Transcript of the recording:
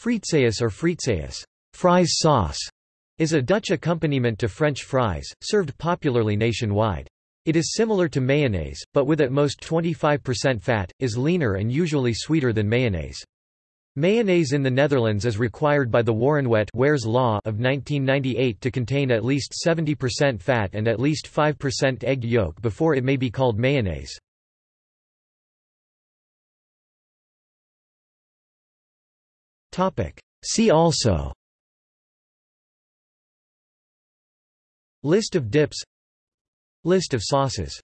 Fritessaus or Frietsaus fries sauce, is a Dutch accompaniment to French fries, served popularly nationwide. It is similar to mayonnaise, but with at most 25% fat, is leaner and usually sweeter than mayonnaise. Mayonnaise in the Netherlands is required by the Warenwet Law of 1998 to contain at least 70% fat and at least 5% egg yolk before it may be called mayonnaise. See also. List of dips. List of sauces